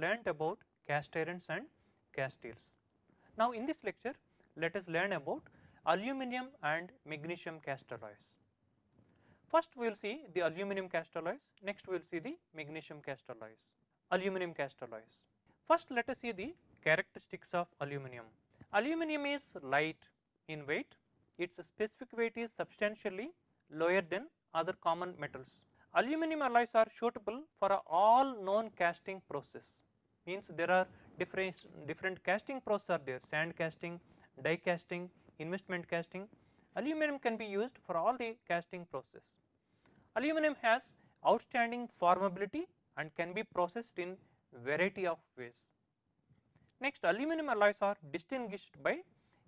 learnt about cast irons and cast steels. Now in this lecture let us learn about aluminum and magnesium cast alloys. First we will see the aluminum cast alloys, next we will see the magnesium cast alloys. Aluminum cast alloys. First let us see the characteristics of aluminum. Aluminum is light in weight, its specific weight is substantially lower than other common metals. Aluminum alloys are suitable for all known casting process means there are different different casting process are there sand casting, die casting, investment casting. Aluminum can be used for all the casting process. Aluminum has outstanding formability and can be processed in variety of ways. Next aluminum alloys are distinguished by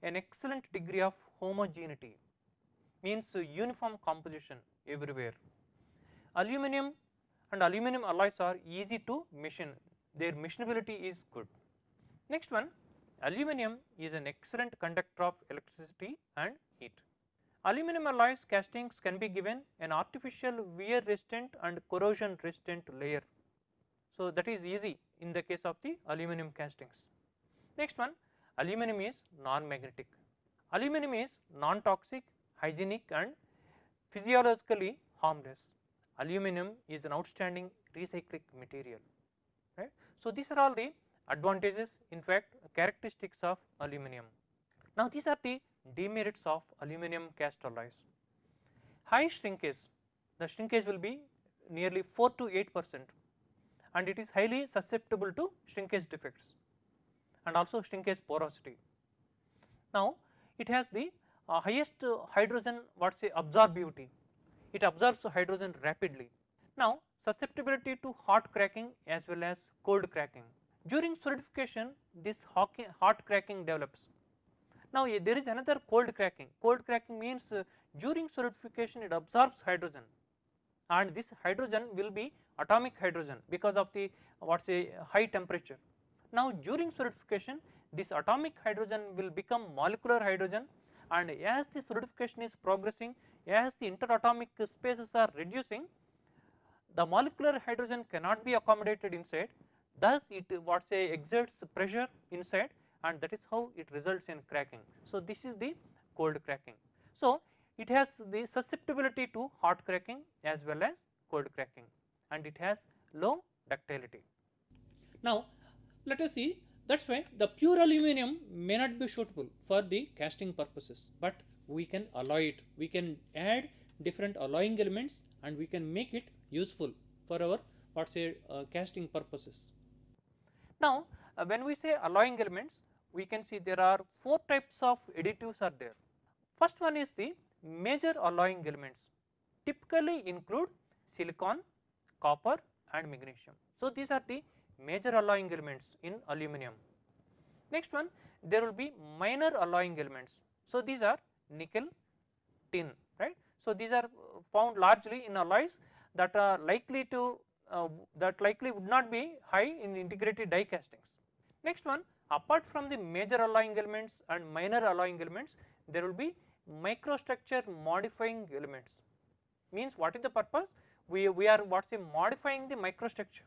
an excellent degree of homogeneity means uniform composition everywhere. Aluminum and aluminum alloys are easy to machine their machinability is good. Next one aluminum is an excellent conductor of electricity and heat. Aluminum alloys castings can be given an artificial wear resistant and corrosion resistant layer. So, that is easy in the case of the aluminum castings. Next one aluminum is non-magnetic. Aluminum is non-toxic, hygienic and physiologically harmless. Aluminum is an outstanding recycling material right. So, these are all the advantages in fact characteristics of aluminum. Now, these are the demerits of aluminum cast alloys. High shrinkage, the shrinkage will be nearly 4 to 8 percent and it is highly susceptible to shrinkage defects and also shrinkage porosity. Now, it has the uh, highest uh, hydrogen what say absorbivity, it absorbs hydrogen rapidly. Now, susceptibility to hot cracking as well as cold cracking. During solidification this hot cracking develops. Now, there is another cold cracking, cold cracking means uh, during solidification it absorbs hydrogen and this hydrogen will be atomic hydrogen because of the what say high temperature. Now, during solidification this atomic hydrogen will become molecular hydrogen and as the solidification is progressing as the interatomic spaces are reducing the molecular hydrogen cannot be accommodated inside thus it what say exerts pressure inside and that is how it results in cracking. So, this is the cold cracking. So, it has the susceptibility to hot cracking as well as cold cracking and it has low ductility. Now, let us see that is why the pure aluminum may not be suitable for the casting purposes, but we can alloy it, we can add different alloying elements and we can make it useful for our what say uh, casting purposes. Now, uh, when we say alloying elements we can see there are four types of additives are there. First one is the major alloying elements typically include silicon, copper and magnesium. So, these are the major alloying elements in aluminum. Next one there will be minor alloying elements. So, these are nickel, tin right. So, these are found largely in alloys that are likely to uh, that likely would not be high in integrated die castings. Next one apart from the major alloying elements and minor alloying elements there will be microstructure modifying elements means what is the purpose we, we are what say modifying the microstructure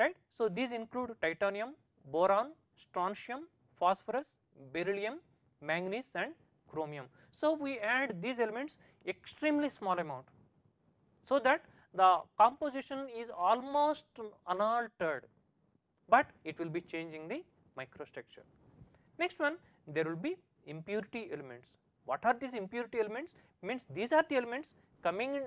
right. So, these include titanium, boron, strontium, phosphorus, beryllium, manganese and chromium. So, we add these elements extremely small amount so that the composition is almost unaltered, but it will be changing the microstructure. Next one there will be impurity elements. What are these impurity elements? Means these are the elements coming in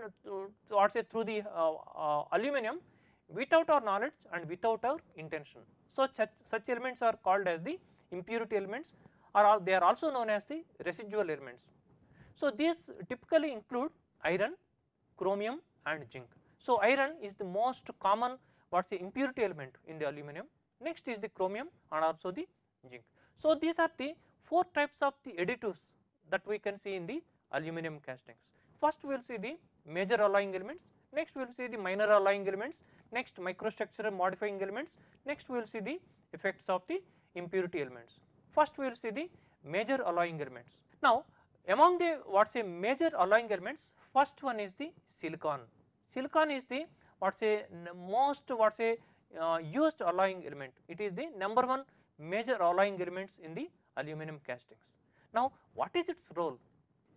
or say through the uh, uh, aluminum without our knowledge and without our intention. So, such, such elements are called as the impurity elements or they are also known as the residual elements. So, these typically include iron, chromium and zinc. So, iron is the most common what is the impurity element in the aluminum, next is the chromium and also the zinc. So, these are the 4 types of the additives that we can see in the aluminum castings. First we will see the major alloying elements, next we will see the minor alloying elements, next microstructure modifying elements, next we will see the effects of the impurity elements. First we will see the major alloying elements. Now among the what say major alloying elements first one is the silicon. Silicon is the what say most what say uh, used alloying element. It is the number one major alloying elements in the aluminum castings. Now what is its role?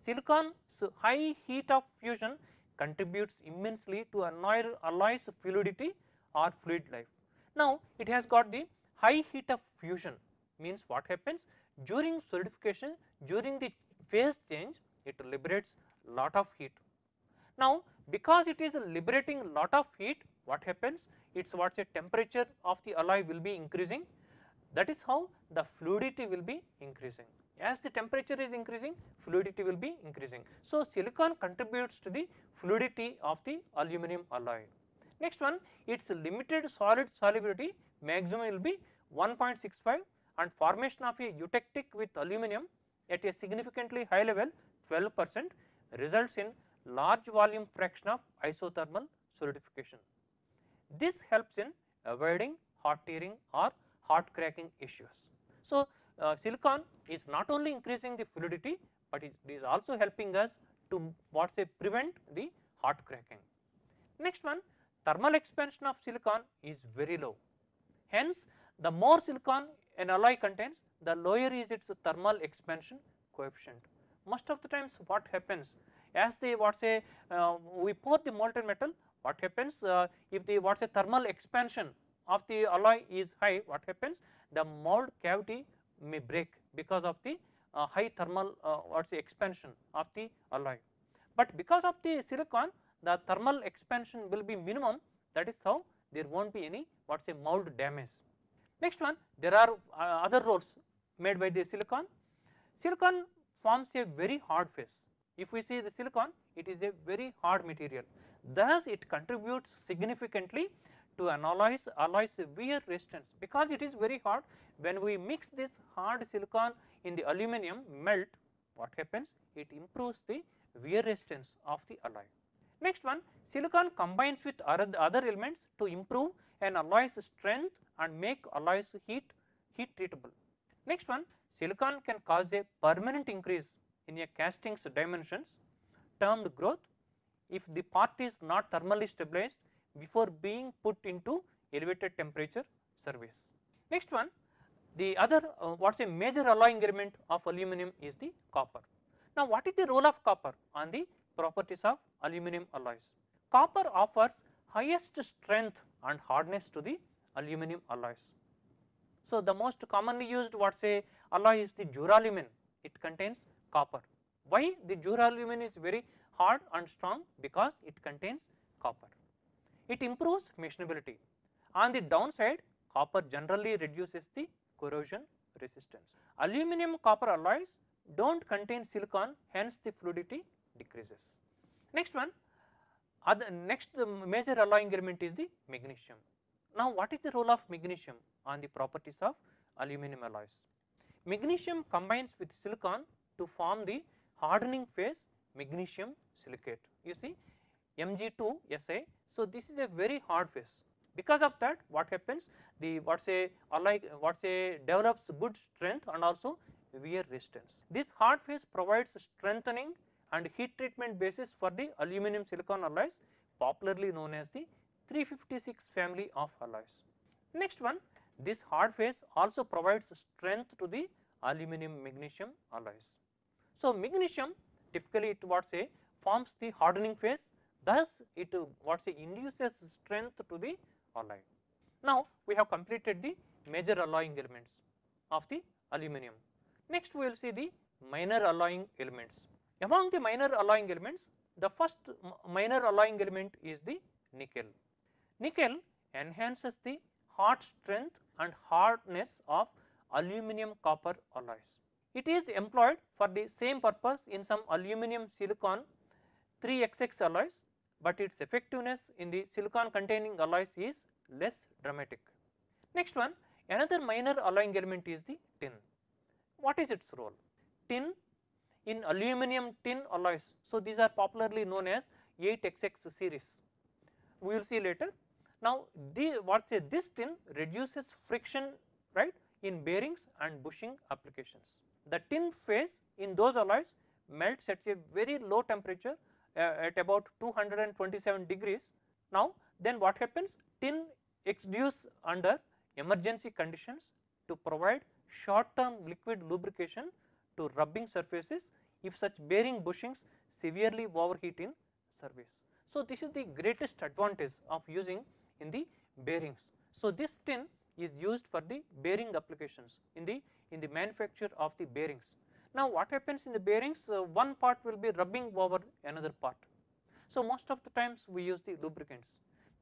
Silicon's high heat of fusion contributes immensely to alloy's fluidity or fluid life. Now it has got the high heat of fusion means what happens during solidification during the phase change it liberates lot of heat. Now because it is liberating lot of heat what happens its what say temperature of the alloy will be increasing that is how the fluidity will be increasing. As the temperature is increasing fluidity will be increasing. So, silicon contributes to the fluidity of the aluminum alloy. Next one its limited solid solubility maximum will be 1.65 and formation of a eutectic with aluminum at a significantly high level 12 percent results in large volume fraction of isothermal solidification. This helps in avoiding hot tearing or hot cracking issues. So, uh, silicon is not only increasing the fluidity, but it is also helping us to what say prevent the hot cracking. Next one thermal expansion of silicon is very low. Hence, the more silicon an alloy contains the lower is its thermal expansion coefficient. Most of the times what happens as the what say uh, we pour the molten metal what happens uh, if the what say thermal expansion of the alloy is high what happens the mold cavity may break because of the uh, high thermal uh, what say expansion of the alloy. But because of the silicon the thermal expansion will be minimum that is how there will not be any what say mold damage. Next one there are uh, other roles made by the silicon. Silicon forms a very hard phase. If we see the silicon it is a very hard material thus it contributes significantly to alloys, alloys wear resistance because it is very hard when we mix this hard silicon in the aluminum melt what happens it improves the wear resistance of the alloy. Next one silicon combines with other elements to improve an alloy's strength and make alloys heat heat treatable. Next one silicon can cause a permanent increase in a casting's dimensions termed growth if the part is not thermally stabilized before being put into elevated temperature service. Next one the other uh, what is a major alloying element of aluminum is the copper. Now what is the role of copper on the properties of aluminum alloys? Copper offers highest strength and hardness to the aluminum alloys. So the most commonly used what say alloy is the duralumin it contains copper. Why the duralumin is very hard and strong because it contains copper. It improves machinability. On the downside copper generally reduces the corrosion resistance. Aluminum copper alloys do not contain silicon hence the fluidity decreases. Next one other next major alloying element is the magnesium. Now what is the role of magnesium on the properties of aluminum alloys? Magnesium combines with silicon to form the hardening phase magnesium silicate. You see Mg2 Sa. So this is a very hard phase. Because of that what happens the what say alloy what say develops good strength and also wear resistance. This hard phase provides strengthening and heat treatment basis for the aluminum silicon alloys popularly known as the 356 family of alloys. Next one this hard phase also provides strength to the aluminum magnesium alloys. So magnesium typically it what say forms the hardening phase thus it what say induces strength to the alloy. Now we have completed the major alloying elements of the aluminum. Next we will see the minor alloying elements. Among the minor alloying elements the first minor alloying element is the nickel. Nickel enhances the hot strength and hardness of aluminum copper alloys. It is employed for the same purpose in some aluminum silicon 3XX alloys, but its effectiveness in the silicon containing alloys is less dramatic. Next one another minor alloying element is the tin. What is its role? Tin in aluminum tin alloys. So, these are popularly known as 8XX series. We will see later. Now, the what say this tin reduces friction right in bearings and bushing applications. The tin phase in those alloys melts at a very low temperature uh, at about 227 degrees. Now, then what happens tin exudes under emergency conditions to provide short term liquid lubrication to rubbing surfaces if such bearing bushings severely overheat in service. So, this is the greatest advantage of using in the bearings. So, this tin is used for the bearing applications in the in the manufacture of the bearings. Now, what happens in the bearings uh, one part will be rubbing over another part. So, most of the times we use the lubricants.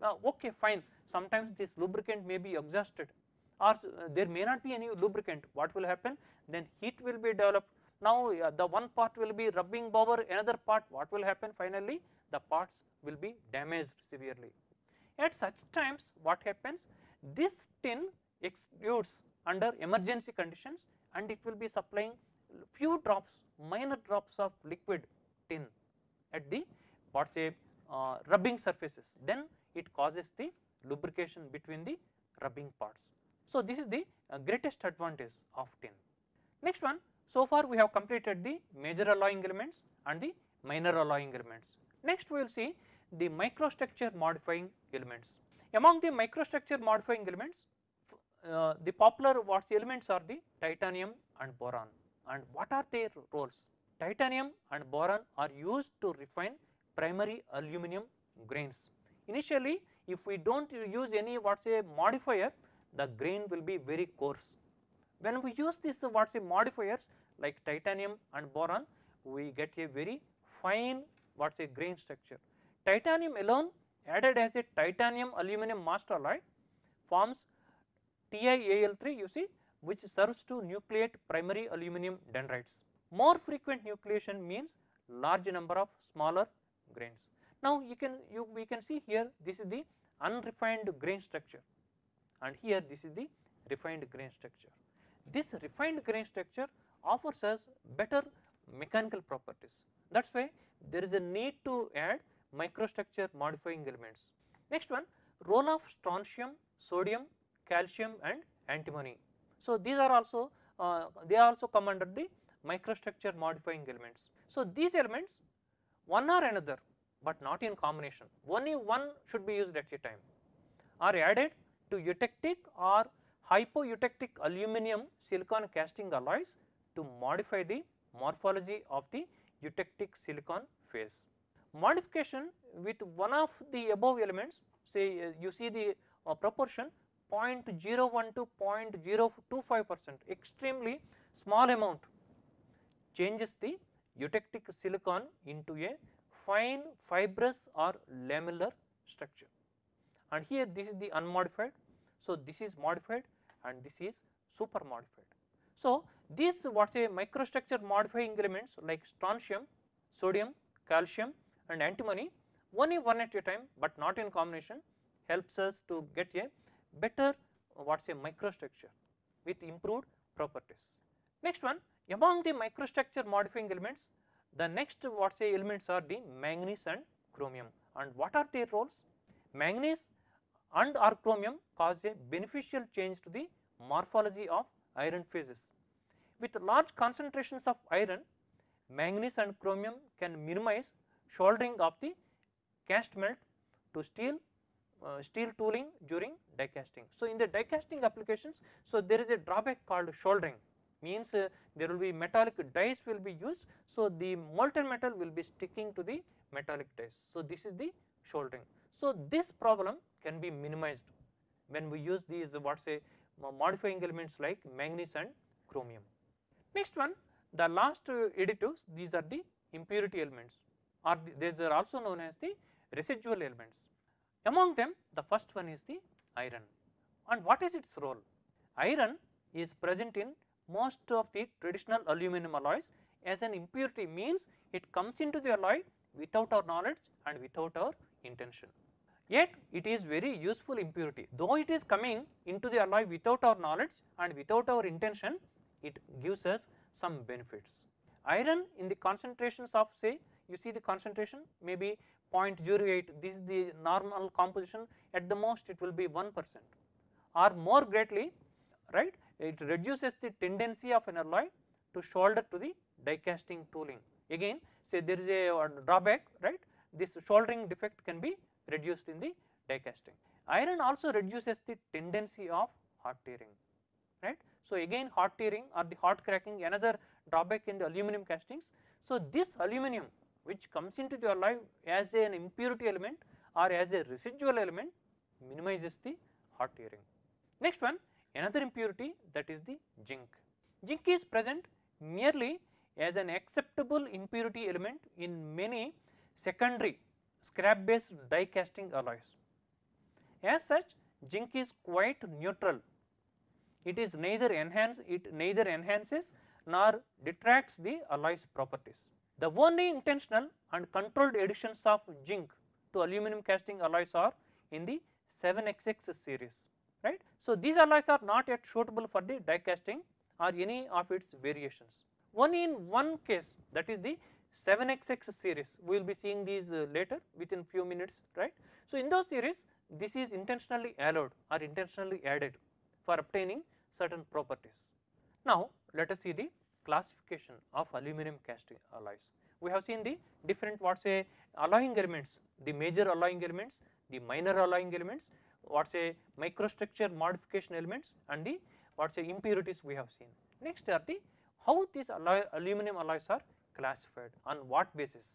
Now, okay fine sometimes this lubricant may be exhausted or uh, there may not be any lubricant what will happen then heat will be developed now uh, the one part will be rubbing over another part what will happen finally the parts will be damaged severely. At such times what happens this tin exudes under emergency conditions and it will be supplying few drops minor drops of liquid tin at the what say uh, rubbing surfaces then it causes the lubrication between the rubbing parts. So, this is the uh, greatest advantage of tin. Next one so far we have completed the major alloying elements and the minor alloying elements. Next we will see the microstructure modifying elements. Among the microstructure modifying elements uh, the popular what elements are the titanium and boron and what are their roles? Titanium and boron are used to refine primary aluminum grains. Initially if we do not use any what's a modifier the grain will be very coarse. When we use this what's a modifiers like titanium and boron we get a very fine what's a grain structure. Titanium alone added as a titanium aluminum master alloy forms TiAl3 you see which serves to nucleate primary aluminum dendrites. More frequent nucleation means large number of smaller grains. Now you can you we can see here this is the unrefined grain structure and here this is the refined grain structure. This refined grain structure offers us better mechanical properties that is why there is a need to add microstructure modifying elements. Next one role of strontium, sodium, calcium and antimony. So, these are also uh, they also come under the microstructure modifying elements. So, these elements one or another but not in combination only one should be used at a time are added to eutectic or hypoeutectic aluminum silicon casting alloys to modify the morphology of the eutectic silicon phase. Modification with one of the above elements say uh, you see the uh, proportion 0.01 to 0.025 percent extremely small amount changes the eutectic silicon into a fine fibrous or lamellar structure and here this is the unmodified. So, this is modified and this is super modified. So, these what say microstructure modifying elements like strontium, sodium, calcium and antimony only one at a time, but not in combination helps us to get a better what say microstructure with improved properties. Next one among the microstructure modifying elements the next what say elements are the manganese and chromium and what are their roles? Manganese and or chromium cause a beneficial change to the morphology of iron phases. With large concentrations of iron manganese and chromium can minimize soldering of the cast melt to steel uh, steel tooling during die casting. So, in the die casting applications, so there is a drawback called soldering means uh, there will be metallic dies will be used. So, the molten metal will be sticking to the metallic dies. So, this is the soldering. So, this problem can be minimized when we use these what say modifying elements like manganese and chromium. Next one the last uh, additives these are the impurity elements or these are also known as the residual elements. Among them the first one is the iron and what is its role? Iron is present in most of the traditional aluminum alloys as an impurity means it comes into the alloy without our knowledge and without our intention. Yet it is very useful impurity though it is coming into the alloy without our knowledge and without our intention it gives us some benefits. Iron in the concentrations of say you see the concentration maybe 0.08 this is the normal composition at the most it will be 1 percent or more greatly right it reduces the tendency of an alloy to solder to the die casting tooling again say there is a drawback right this soldering defect can be reduced in the die casting. Iron also reduces the tendency of hot tearing right. So, again hot tearing or the hot cracking another drawback in the aluminum castings. So, this aluminum which comes into your life as an impurity element or as a residual element minimizes the hot tearing. Next one another impurity that is the zinc. Zinc is present merely as an acceptable impurity element in many secondary scrap based die casting alloys. As such zinc is quite neutral it is neither enhance it neither enhances nor detracts the alloy's properties. The only intentional and controlled additions of zinc to aluminum casting alloys are in the 7XX series right. So, these alloys are not yet suitable for the die casting or any of its variations. Only in one case that is the 7XX series we will be seeing these uh, later within few minutes right. So, in those series this is intentionally allowed or intentionally added for obtaining certain properties. Now, let us see the classification of aluminum casting alloys. We have seen the different what say alloying elements, the major alloying elements, the minor alloying elements, what say microstructure modification elements and the what say impurities we have seen. Next are the how these alloy, aluminum alloys are classified on what basis.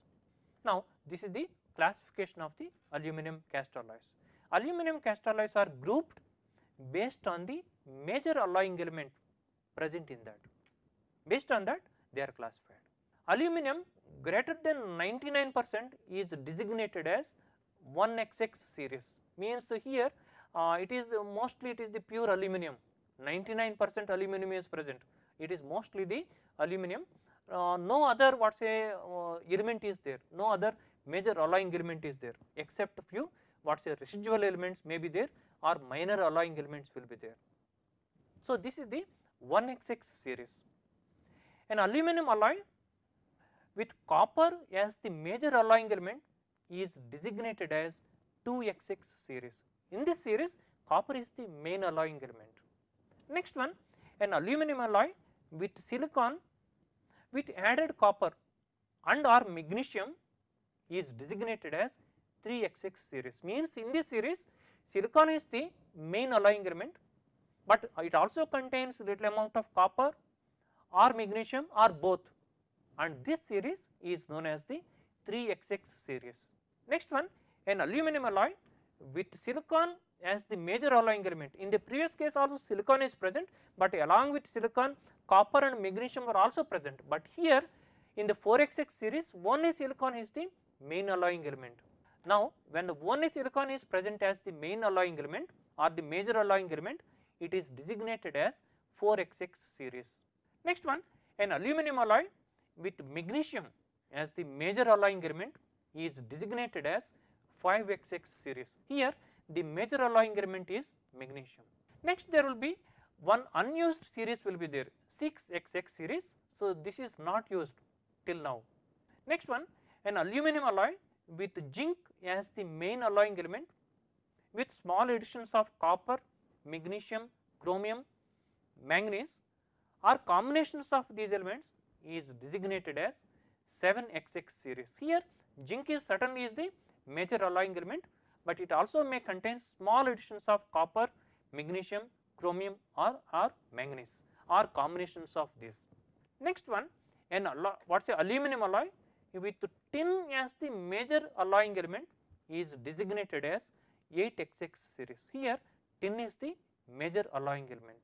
Now, this is the classification of the aluminum cast alloys. Aluminum cast alloys are grouped based on the major alloying element present in that. Based on that they are classified. Aluminum greater than 99 percent is designated as 1XX series means here uh, it is mostly it is the pure aluminum 99 percent aluminum is present it is mostly the aluminum uh, no other what say uh, element is there no other major alloying element is there except few what say residual elements may be there or minor alloying elements will be there. So, this is the 1XX series. An aluminum alloy with copper as the major alloying element is designated as 2XX series. In this series copper is the main alloying element. Next one an aluminum alloy with silicon with added copper and or magnesium is designated as 3XX series means in this series silicon is the main alloying element but it also contains little amount of copper or magnesium or both and this series is known as the 3XX series. Next one an aluminum alloy with silicon as the major alloying element. In the previous case also silicon is present, but along with silicon copper and magnesium are also present, but here in the 4XX series only silicon is the main alloying element. Now, when the only silicon is present as the main alloying element or the major alloying element, it is designated as 4XX series. Next one an aluminum alloy with magnesium as the major alloying element is designated as 5XX series. Here the major alloying element is magnesium. Next there will be one unused series will be there 6XX series. So, this is not used till now. Next one an aluminum alloy with zinc as the main alloying element with small additions of copper, magnesium, chromium, manganese or combinations of these elements is designated as 7XX series. Here zinc is certainly is the major alloying element, but it also may contain small additions of copper, magnesium, chromium or, or manganese or combinations of these. Next one an what is a aluminum alloy with tin as the major alloying element is designated as 8XX series. Here tin is the major alloying element.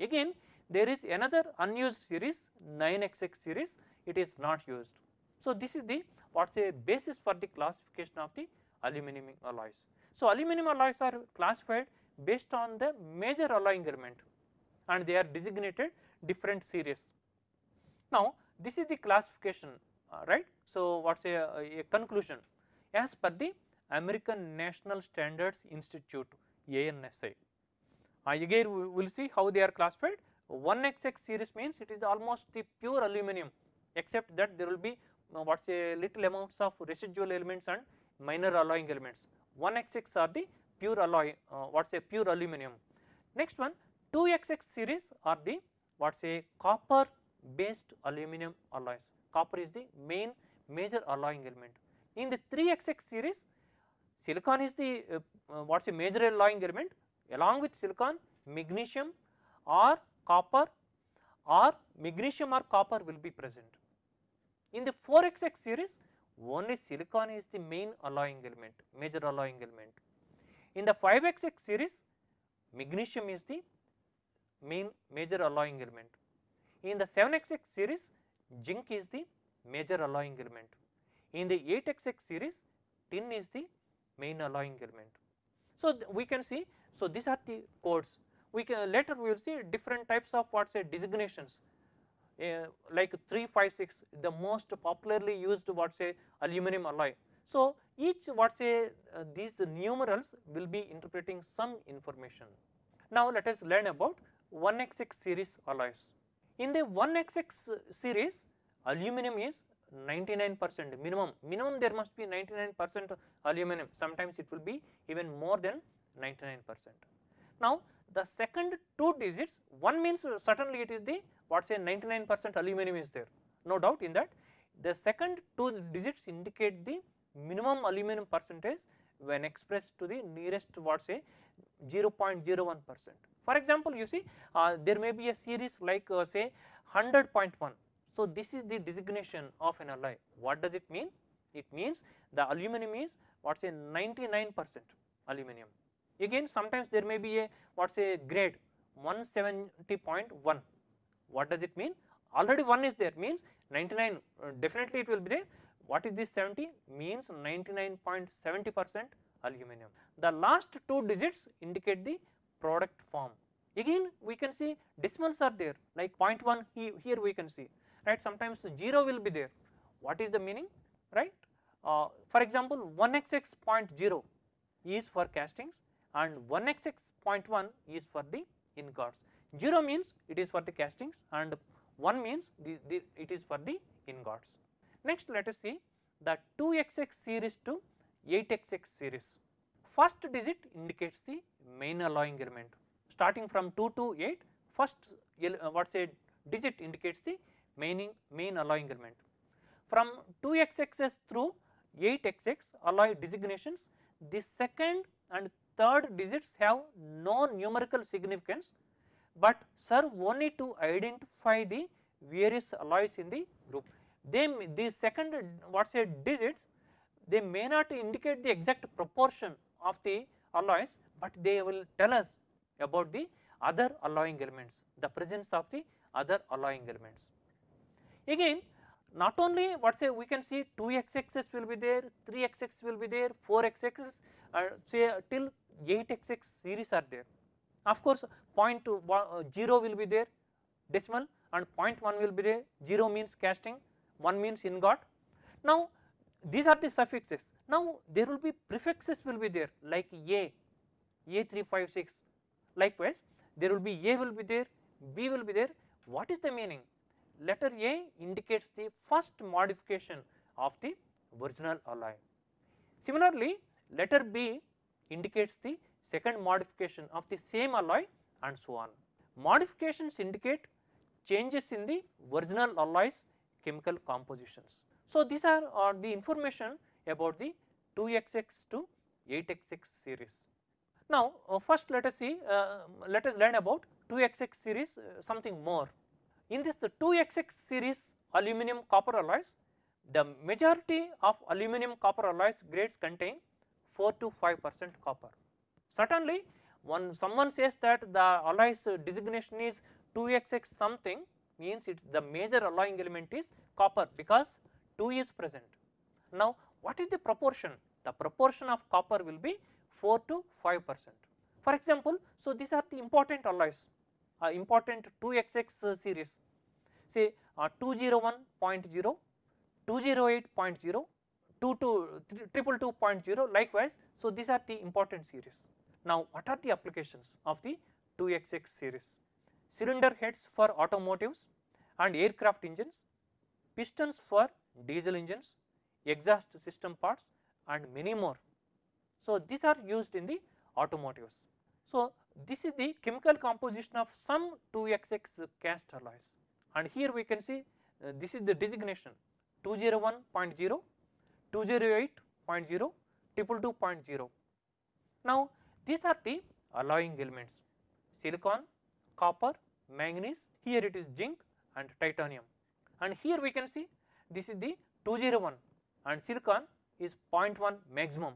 Again there is another unused series 9XX series it is not used. So, this is the what is a basis for the classification of the aluminum alloys. So, aluminum alloys are classified based on the major alloying element and they are designated different series. Now, this is the classification uh, right. So, what is a, a conclusion as per the American National Standards Institute ANSI. Uh, again we will see how they are classified 1XX series means it is almost the pure aluminum except that there will be uh, what is a little amounts of residual elements and minor alloying elements 1XX are the pure alloy uh, what is a pure aluminum. Next one 2XX series are the what is a copper based aluminum alloys copper is the main major alloying element. In the 3XX series silicon is the uh, uh, what is a major alloying element along with silicon magnesium or copper or magnesium or copper will be present. In the 4xx series only silicon is the main alloying element major alloying element. In the 5xx series magnesium is the main major alloying element. In the 7xx series zinc is the major alloying element. In the 8xx series tin is the main alloying element. So, we can see so these are the codes we can later we will see different types of what say designations uh, like 356 the most popularly used what say aluminum alloy. So, each what say uh, these numerals will be interpreting some information. Now, let us learn about 1xx series alloys. In the 1xx series aluminum is 99 percent minimum, minimum there must be 99 percent aluminum sometimes it will be even more than 99 percent. Now, the second two digits one means certainly it is the what say 99 percent aluminum is there no doubt in that the second two digits indicate the minimum aluminum percentage when expressed to the nearest what say 0.01 percent. For example, you see uh, there may be a series like uh, say 100.1. So, this is the designation of an alloy. What does it mean? It means the aluminum is what say 99 percent aluminum. Again sometimes there may be a what say grade 170.1. What does it mean? Already 1 is there means 99 uh, definitely it will be there. What is this 70? Means 99.70 percent aluminum. The last two digits indicate the product form. Again we can see decimals are there like 0.1 he, here we can see right sometimes 0 will be there. What is the meaning right? Uh, for example 1xx 0.0 is for castings and 1xx 0.1 is for the ingots. 0 means it is for the castings and 1 means the, the, it is for the ingots. Next let us see the 2xx series to 8xx series. First digit indicates the main alloying element starting from 2 to 8 first uh, what say digit indicates the main, main alloying element. From 2xx through 8xx alloy designations the second and third digits have no numerical significance, but serve only to identify the various alloys in the group. They the second what say digits they may not indicate the exact proportion of the alloys, but they will tell us about the other alloying elements, the presence of the other alloying elements. Again not only what say we can see 2xx's will be there, 3xx will be there, 4xx uh, say till 8xx series are there. Of course, point two, uh, 0 will be there decimal and 0.1 will be there. 0 means casting 1 means ingot. Now these are the suffixes. Now there will be prefixes will be there like a a356 likewise there will be a will be there b will be there. What is the meaning? Letter a indicates the first modification of the original alloy. Similarly letter b indicates the second modification of the same alloy and so on. Modifications indicate changes in the original alloys chemical compositions. So, these are, are the information about the 2xx to 8xx series. Now, uh, first let us see uh, let us learn about 2xx series uh, something more. In this the 2xx series aluminum copper alloys the majority of aluminum copper alloys grades contain 4 to 5 percent copper. Certainly when someone says that the alloys designation is 2xx something means it is the major alloying element is copper because 2 is present. Now what is the proportion? The proportion of copper will be 4 to 5 percent. For example, so these are the important alloys, uh, important 2xx series say uh, 201.0, 208.0, 222.0 likewise. So, these are the important series. Now, what are the applications of the 2xx series? Cylinder heads for automotives and aircraft engines, pistons for diesel engines, exhaust system parts and many more. So, these are used in the automotives. So, this is the chemical composition of some 2xx cast alloys and here we can see uh, this is the designation 201.0 208.0, 222.0. Now, these are the alloying elements. Silicon, copper, manganese, here it is zinc and titanium. And here we can see this is the 201 and silicon is 0.1 maximum.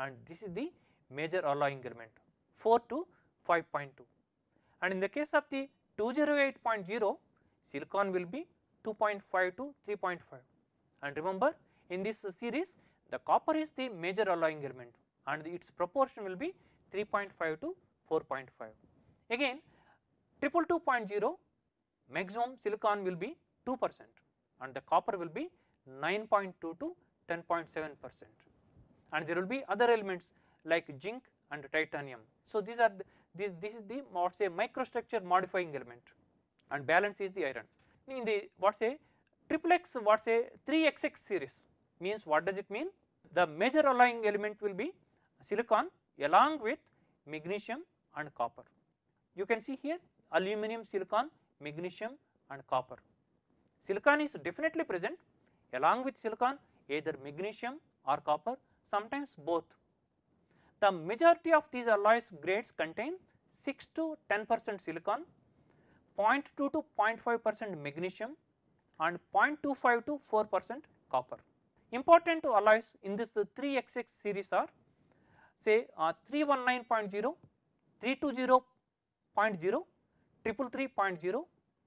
And this is the major alloying element 4 to 5.2 and in the case of the 208.0 silicon will be 2.5 to 3.5 and remember in this series the copper is the major alloying element and its proportion will be 3.5 to 4.5. Again 222.0 maximum silicon will be 2 percent and the copper will be 9.2 to 10.7 percent and there will be other elements like zinc and titanium. So, these are the, this, this is the what say microstructure modifying element and balance is the iron. In the what say triple X what say 3XX series means what does it mean? The major alloying element will be silicon along with magnesium and copper. You can see here aluminum, silicon, magnesium and copper. Silicon is definitely present along with silicon either magnesium or copper sometimes both. The majority of these alloys grades contain 6 to 10 percent silicon, 0.2 to 0.5 percent magnesium and 0.25 to 4 percent copper. Important alloys in this 3XX series are say uh, 319.0, 320.0, 333.0,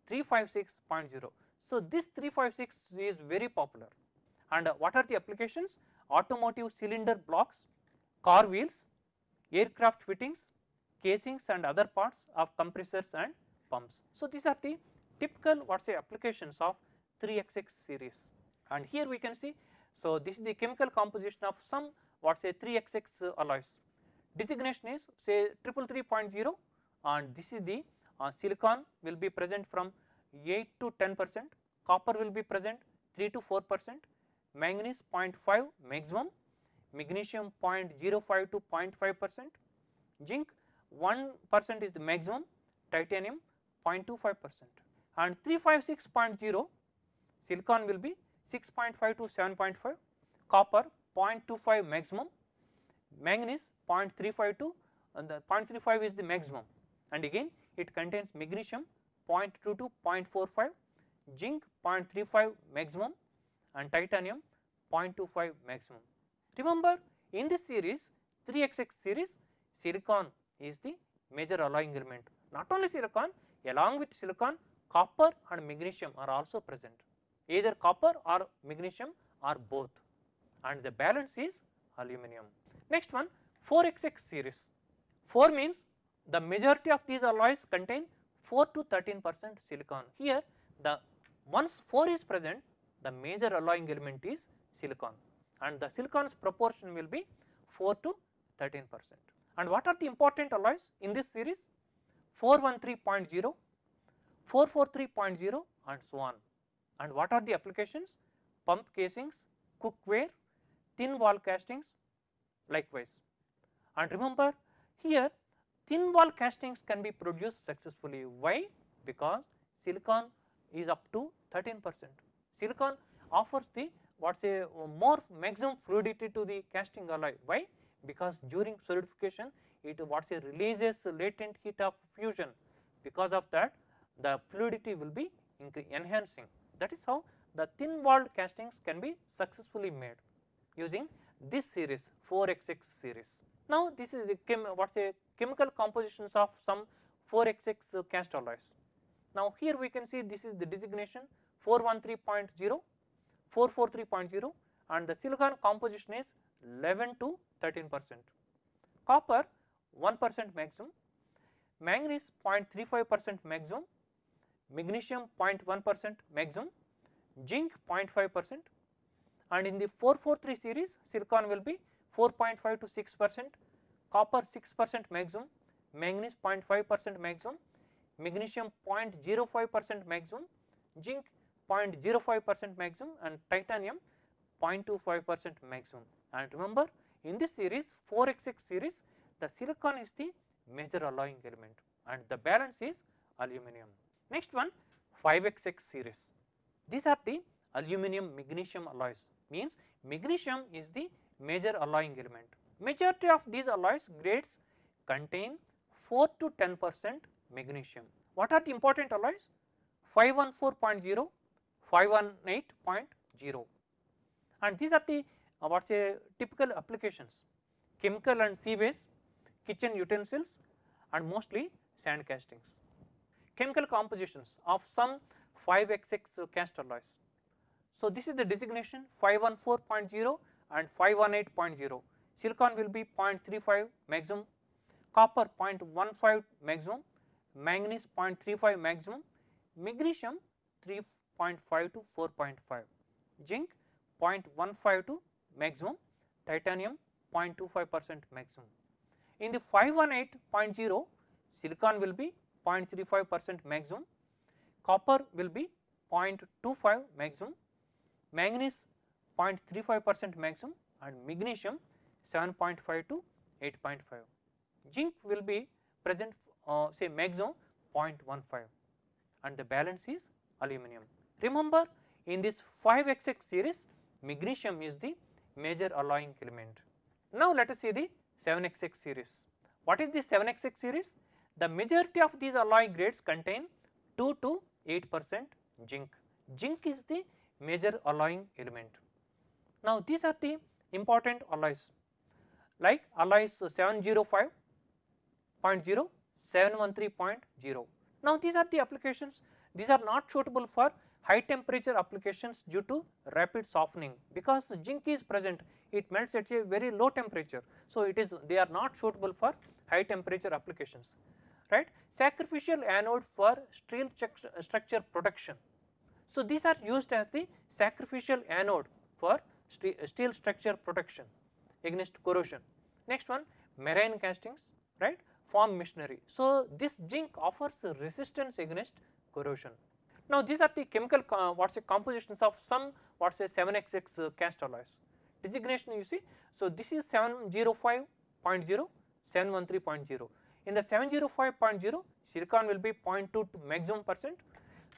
356.0. So, this 356 is very popular and uh, what are the applications? Automotive cylinder blocks, car wheels, aircraft fittings, casings and other parts of compressors and pumps. So, these are the typical what say applications of 3XX series and here we can see. So, this is the chemical composition of some what say 3XX alloys. Designation is say 333.0 and this is the uh, silicon will be present from 8 to 10 percent, copper will be present 3 to 4 percent, manganese 0.5 maximum, magnesium 0.05 to 0.5 percent, zinc 1 percent is the maximum, titanium 0.25 percent and 356.0 silicon will be 6.5 to 7.5, copper 0.25 maximum, manganese 0.35 to and the 0.35 is the maximum. And again it contains magnesium 0.2 to 0.45, zinc 0.35 maximum and titanium 0.25 maximum. Remember in this series 3XX series silicon is the major alloying element. Not only silicon along with silicon copper and magnesium are also present either copper or magnesium or both and the balance is aluminum. Next one 4XX series 4 means the majority of these alloys contain 4 to 13 percent silicon. Here the once 4 is present the major alloying element is silicon and the silicon's proportion will be 4 to 13 percent. And what are the important alloys in this series? 413.0, 443.0 and so on. And what are the applications? Pump casings, cookware, thin wall castings likewise. And remember here thin wall castings can be produced successfully. Why? Because silicon is up to 13 percent. Silicon offers the what say more maximum fluidity to the casting alloy. Why? Because during solidification it what say releases latent heat of fusion. Because of that the fluidity will be enhancing. That is how the thin walled castings can be successfully made using this series 4XX series. Now, this is the chem what is a chemical compositions of some 4XX cast alloys. Now, here we can see this is the designation 413.0, 443.0 and the silicon composition is 11 to 13 percent. Copper 1 percent maximum, manganese 0.35 percent maximum, magnesium 0.1 percent maximum, zinc 0.5 percent and in the 443 series silicon will be 4.5 to 6 percent, copper 6 percent maximum, manganese 0.5 percent maximum, magnesium 0.05 percent maximum, zinc 0.05 percent maximum and titanium 0.25 percent maximum. And remember in this series 4XX series the silicon is the major alloying element and the balance is aluminum. Next one 5XX series. These are the aluminum magnesium alloys means magnesium is the major alloying element. Majority of these alloys grades contain 4 to 10 percent magnesium. What are the important alloys? 514.0, 518.0 and these are the uh, what say typical applications chemical and seaways, kitchen utensils and mostly sand castings. Chemical compositions of some 5xx cast alloys. So, this is the designation 514.0 and 518.0 silicon will be 0.35 maximum, copper 0.15 maximum, manganese 0.35 maximum, magnesium 3.5 to 4.5, zinc 0.15 to maximum, titanium 0.25 percent maximum. In the 518.0 silicon will be 0.35 percent maximum, copper will be 0.25 maximum, manganese 0.35 percent maximum and magnesium 7.5 to 8.5. Zinc will be present uh, say maximum 0.15 and the balance is aluminum. Remember in this 5xx series magnesium is the major alloying element. Now let us see the 7xx series. What is the 7xx series? The majority of these alloy grades contain 2 to 8 percent zinc. Zinc is the major alloying element. Now these are the important alloys like alloys 705.0, 713.0. Now these are the applications, these are not suitable for high temperature applications due to rapid softening because zinc is present it melts at a very low temperature. So it is they are not suitable for high temperature applications right. Sacrificial anode for steel structure protection. So these are used as the sacrificial anode for steel structure protection against corrosion. Next one marine castings right form machinery. So this zinc offers resistance against corrosion. Now these are the chemical uh, say compositions of some what say 7xx uh, cast alloys. Designation you see. So this is 705.0, 713.0. In the 705.0 silicon will be 0.2 to maximum percent,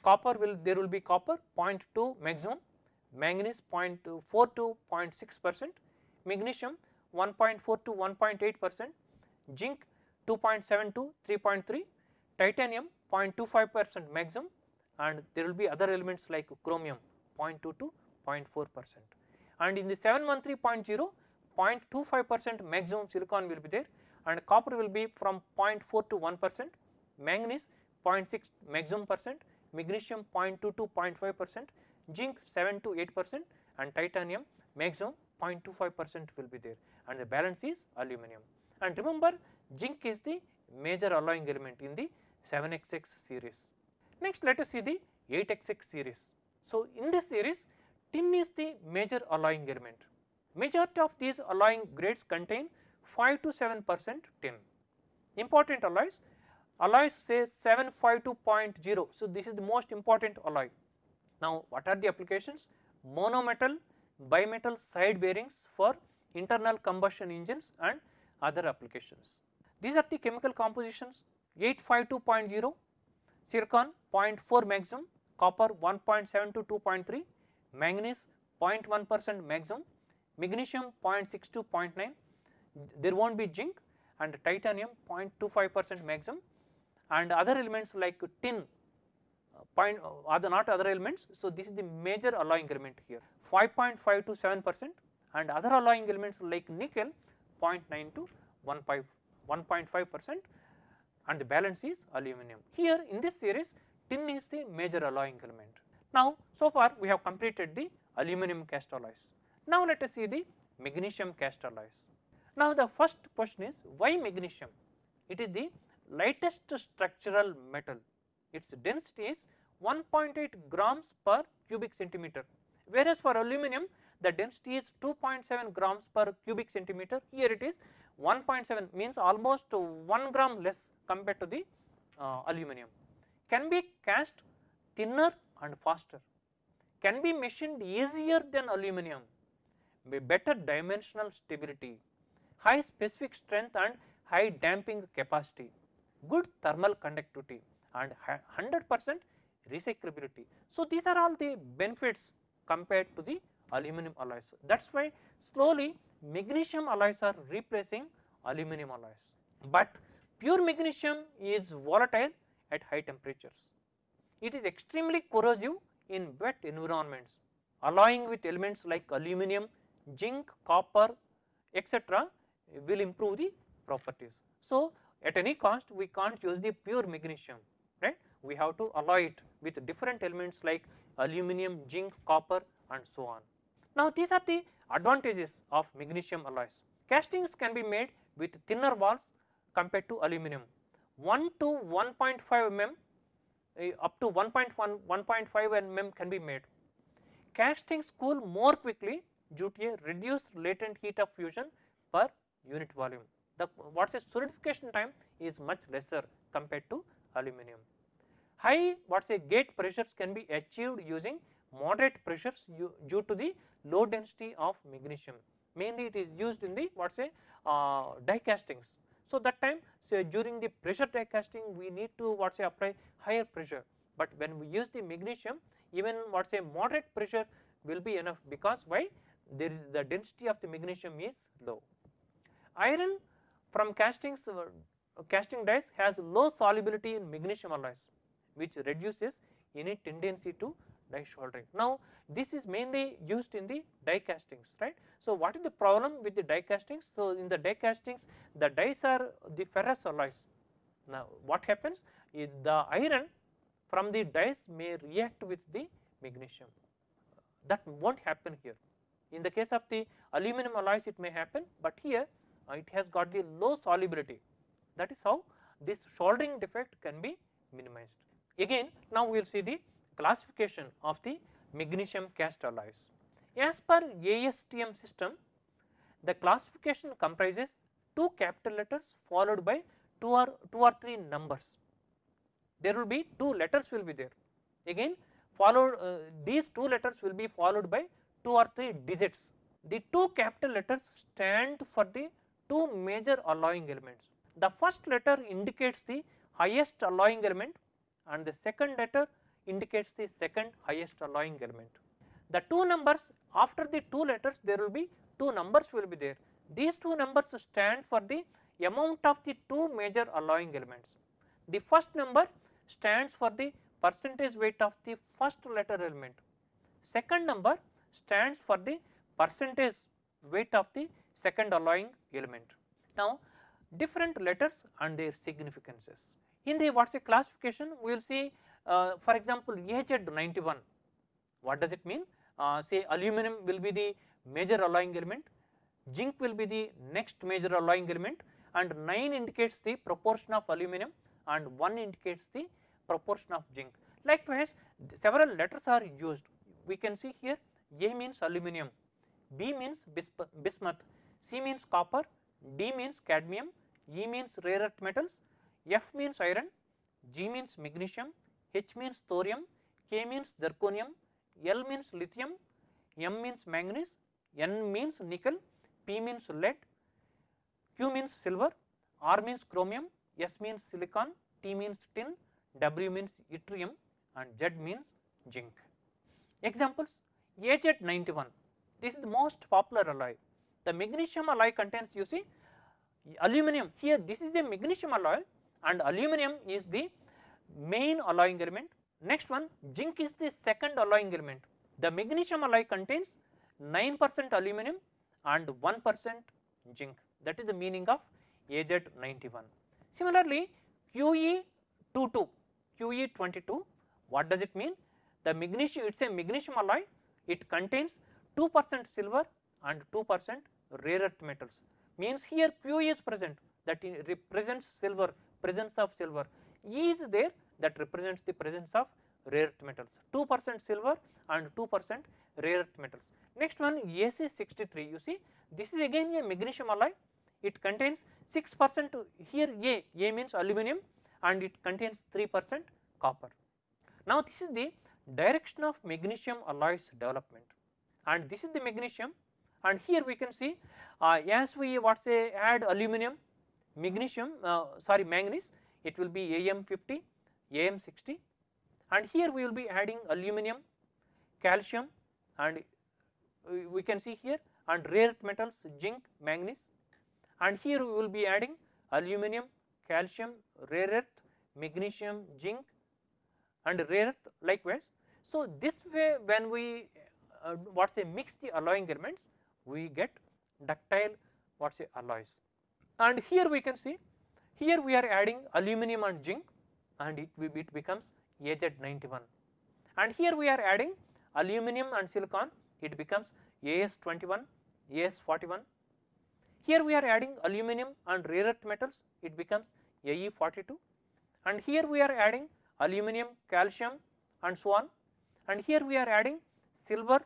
copper will there will be copper 0.2 maximum, manganese 0.4 to 0.6 percent, magnesium 1.4 to 1.8 percent, zinc 2.7 to 3.3, titanium 0.25 percent maximum and there will be other elements like chromium 0.2 to 0.4 percent. And in the 713.0 0.25 percent maximum silicon will be there and copper will be from 0.4 to 1 percent, manganese 0.6 maximum percent, magnesium 0.2 to 0.5 percent, zinc 7 to 8 percent and titanium maximum 0.25 percent will be there and the balance is aluminum. And remember zinc is the major alloying element in the 7xx series. Next let us see the 8xx series. So in this series tin is the major alloying element. Majority of these alloying grades contain 5 to 7 percent tin. Important alloys, alloys say 752.0. So this is the most important alloy. Now what are the applications? Monometal, bimetal side bearings for internal combustion engines and other applications. These are the chemical compositions 852.0 silicon 0.4 maximum, copper 1.7 to 2.3, manganese 0.1 percent maximum, magnesium 0.6 to 0.9, there will not be zinc and titanium 0.25 percent maximum and other elements like tin uh, point uh, other not other elements. So, this is the major alloying element here 5.5 to 7 percent and other alloying elements like nickel 0.9 to 1.5 percent and the balance is aluminum. Here in this series tin is the major alloying element. Now so far we have completed the aluminum cast alloys. Now let us see the magnesium cast alloys. Now the first question is why magnesium? It is the lightest structural metal. Its density is 1.8 grams per cubic centimeter whereas for aluminum the density is 2.7 grams per cubic centimeter here it is 1.7 means almost 1 gram less compared to the uh, aluminum. Can be cast thinner and faster, can be machined easier than aluminum, better dimensional stability, high specific strength and high damping capacity, good thermal conductivity and 100 percent recyclability. So, these are all the benefits compared to the aluminum alloys. That is why slowly magnesium alloys are replacing aluminum alloys, but pure magnesium is volatile at high temperatures. It is extremely corrosive in wet environments alloying with elements like aluminum, zinc, copper etc will improve the properties. So, at any cost we can't use the pure magnesium right we have to alloy it with different elements like aluminum, zinc, copper and so on. Now these are the advantages of magnesium alloys. Castings can be made with thinner walls compared to aluminum 1 to 1.5 mm uh, up to 1.1 1.5 mm can be made. Castings cool more quickly due to a reduced latent heat of fusion per unit volume. The what is a solidification time is much lesser compared to aluminum. High what is a gate pressures can be achieved using moderate pressures due to the low density of magnesium. Mainly it is used in the what is a uh, die castings. So that time during the pressure die casting we need to what say apply higher pressure, but when we use the magnesium even what say moderate pressure will be enough because why there is the density of the magnesium is low. Iron from castings casting dies has low solubility in magnesium alloys which reduces any tendency to die soldering. Now this is mainly used in the die castings right. So what is the problem with the die castings? So in the die castings the dies are the ferrous alloys. Now what happens is the iron from the dies may react with the magnesium that will not happen here. In the case of the aluminum alloys it may happen, but here it has got the low solubility that is how this soldering defect can be minimized. Again now we will see the classification of the magnesium cast alloys. As per ASTM system the classification comprises two capital letters followed by two or two or three numbers. There will be two letters will be there again followed uh, these two letters will be followed by two or three digits. The two capital letters stand for the two major alloying elements. The first letter indicates the highest alloying element and the second letter indicates the second highest alloying element. The two numbers after the two letters there will be two numbers will be there. These two numbers stand for the amount of the two major alloying elements. The first number stands for the percentage weight of the first letter element. Second number stands for the percentage weight of the second alloying element. Now different letters and their significances. In the what is a classification we will see uh, for example AZ91 what does it mean uh, say aluminum will be the major alloying element, zinc will be the next major alloying element and 9 indicates the proportion of aluminum and 1 indicates the proportion of zinc. Likewise several letters are used we can see here A means aluminum, B means bismuth, C means copper, D means cadmium, E means rare earth metals, F means iron, G means magnesium, H means thorium, K means zirconium, L means lithium, M means manganese, N means nickel, P means lead, Q means silver, R means chromium, S means silicon, T means tin, W means yttrium and Z means zinc. Examples AZ91 this is the most popular alloy. The magnesium alloy contains you see aluminum here this is a magnesium alloy and aluminum is the main alloying element. Next one zinc is the second alloying element. The magnesium alloy contains 9 percent aluminum and 1 percent zinc that is the meaning of AZ91. Similarly QE22 QE22 what does it mean? The magnesium it is a magnesium alloy it contains 2 percent silver and 2 percent rare earth metals means here Q is present. That represents silver presence of silver. E is there. That represents the presence of rare earth metals 2 percent silver and 2 percent rare earth metals. Next one AC63 you see this is again a magnesium alloy. It contains 6 percent here A, A means aluminum and it contains 3 percent copper. Now this is the direction of magnesium alloys development. And this is the magnesium and here we can see uh, as we what say add aluminum magnesium uh, sorry manganese it will be AM50 AM60 and here we will be adding aluminum calcium and uh, we can see here and rare earth metals zinc, manganese and here we will be adding aluminum, calcium, rare earth, magnesium, zinc and rare earth likewise. So, this way when we uh, what say mix the alloying elements we get ductile what say alloys. And here we can see here we are adding aluminum and zinc and it, it becomes AZ91 and here we are adding aluminum and silicon it becomes AS21, AS41. Here we are adding aluminum and rare earth metals it becomes AE42 and here we are adding aluminum, calcium and so on. And here we are adding silver,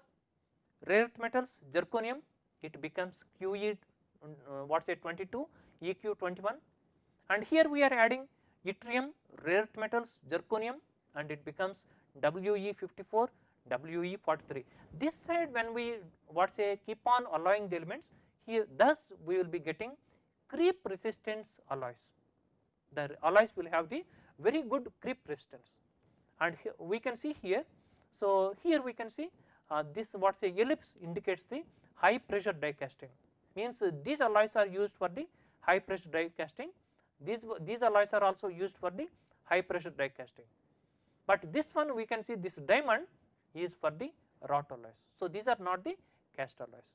rare earth metals, zirconium it becomes QE uh, what say 22, EQ21 and here we are adding yttrium, rare earth metals, zirconium and it becomes WE54, WE43. This side when we what say keep on alloying the elements here thus we will be getting creep resistance alloys. The alloys will have the very good creep resistance and we can see here. So, here we can see uh, this what say ellipse indicates the high pressure die casting means these alloys are used for the high pressure die casting these these alloys are also used for the high pressure die casting but this one we can see this diamond is for the wrought alloys. So, these are not the cast alloys.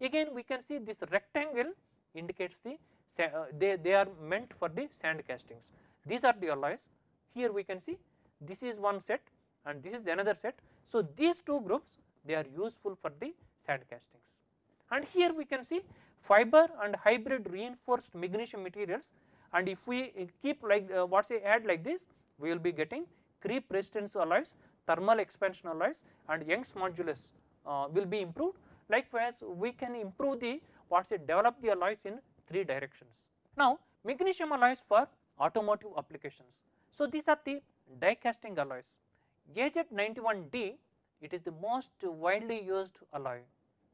Again we can see this rectangle indicates the uh, they, they are meant for the sand castings. These are the alloys here we can see this is one set and this is the another set. So, these two groups they are useful for the sand castings and here we can see fiber and hybrid reinforced magnesium materials and if we keep like uh, what say add like this we will be getting creep resistance alloys, thermal expansion alloys and Young's modulus uh, will be improved. Likewise, we can improve the what say develop the alloys in three directions. Now, magnesium alloys for automotive applications. So, these are the die casting alloys. AZ91D it is the most widely used alloy.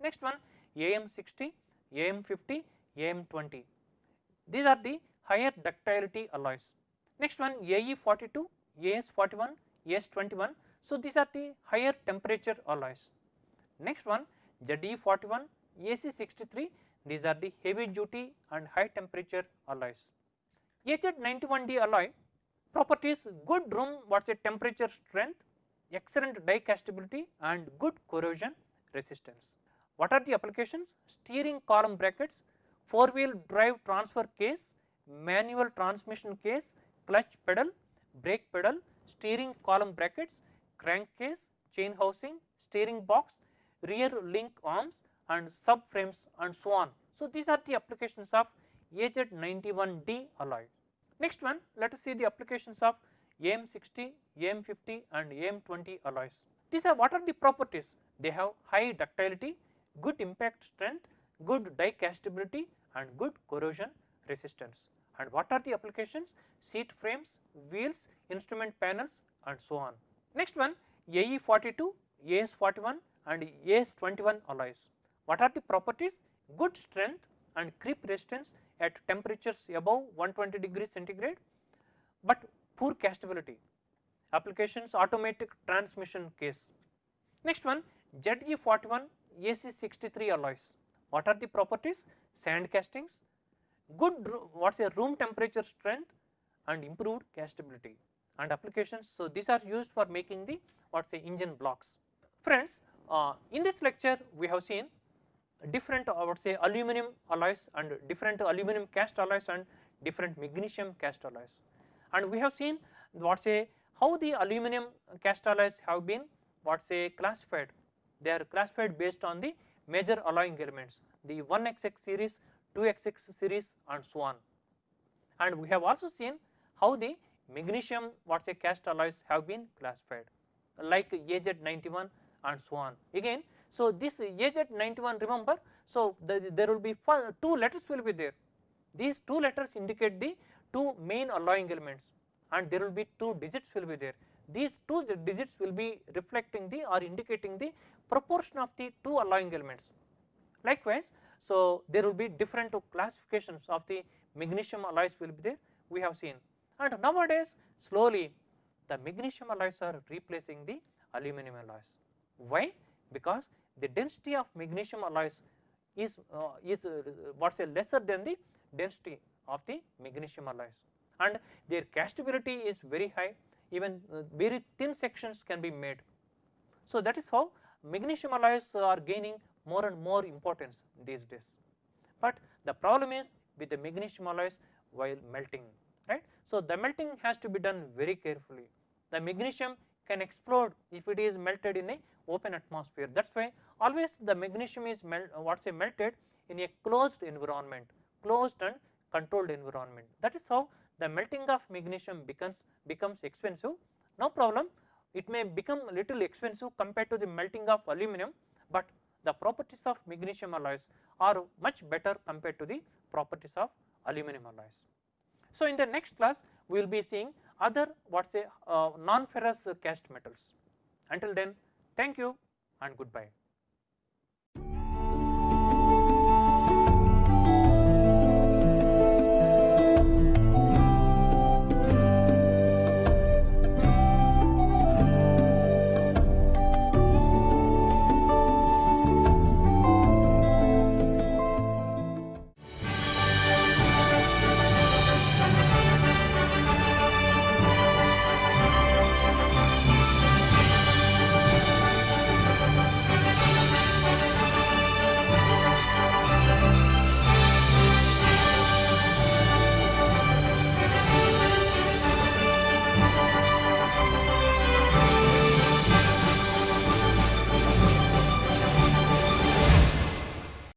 Next one AM60, AM50, AM20. These are the higher ductility alloys. Next one AE42, AS41, AS21. So, these are the higher temperature alloys. Next one ZE41, AC63 these are the heavy duty and high temperature alloys. AZ91D alloy properties good room what is temperature strength, excellent die castability and good corrosion resistance. What are the applications? Steering column brackets, 4 wheel drive transfer case, manual transmission case, clutch pedal, brake pedal, steering column brackets, crankcase, chain housing, steering box, rear link arms and subframes and so on. So, these are the applications of AZ91D alloy. Next one let us see the applications of AM60, AM50 and AM20 alloys. These are what are the properties? They have high ductility, good impact strength, good die castability and good corrosion resistance. And what are the applications? Seat frames, wheels, instrument panels and so on. Next one AE42, AS41 and AS21 alloys. What are the properties? Good strength and creep resistance at temperatures above 120 degrees centigrade, but poor castability. Applications automatic transmission case. Next one ZE41 AC63 alloys. What are the properties? Sand castings, good what is a room temperature strength and improved castability and applications. So, these are used for making the what say engine blocks. Friends, uh, in this lecture we have seen different I would say aluminum alloys and different aluminum cast alloys and different magnesium cast alloys. And we have seen what say how the aluminum cast alloys have been what say classified. They are classified based on the major alloying elements the 1XX series, 2XX series and so on. And we have also seen how the magnesium what say cast alloys have been classified like AZ91 and so on. Again so, this AZ91 remember, so the, there will be two letters will be there. These two letters indicate the two main alloying elements and there will be two digits will be there. These two digits will be reflecting the or indicating the proportion of the two alloying elements. Likewise, so there will be different classifications of the magnesium alloys will be there we have seen and nowadays slowly the magnesium alloys are replacing the aluminum alloys. Why? because the density of magnesium alloys is uh, is uh, what lesser than the density of the magnesium alloys and their castability is very high even uh, very thin sections can be made. So, that is how magnesium alloys are gaining more and more importance these days, but the problem is with the magnesium alloys while melting right. So, the melting has to be done very carefully. The magnesium can explode if it is melted in a open atmosphere. That is why always the magnesium is melt what say melted in a closed environment closed and controlled environment. That is how the melting of magnesium becomes becomes expensive. No problem it may become little expensive compared to the melting of aluminum, but the properties of magnesium alloys are much better compared to the properties of aluminum alloys. So, in the next class we will be seeing other what say uh, non ferrous cast metals. Until then thank you and goodbye.